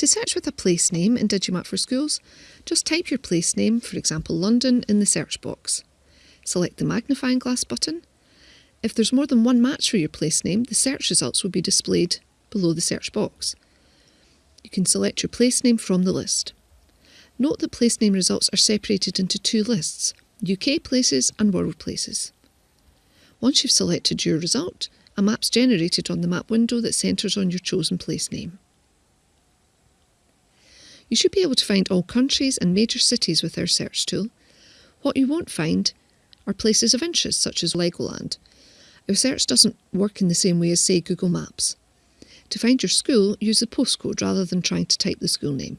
To search with a place name in Digimap for Schools, just type your place name, for example London, in the search box. Select the magnifying glass button. If there's more than one match for your place name, the search results will be displayed below the search box. You can select your place name from the list. Note that place name results are separated into two lists, UK places and world places. Once you've selected your result, a map's generated on the map window that centres on your chosen place name. You should be able to find all countries and major cities with our search tool. What you won't find are places of interest such as Legoland. Our search doesn't work in the same way as say Google Maps. To find your school, use the postcode rather than trying to type the school name.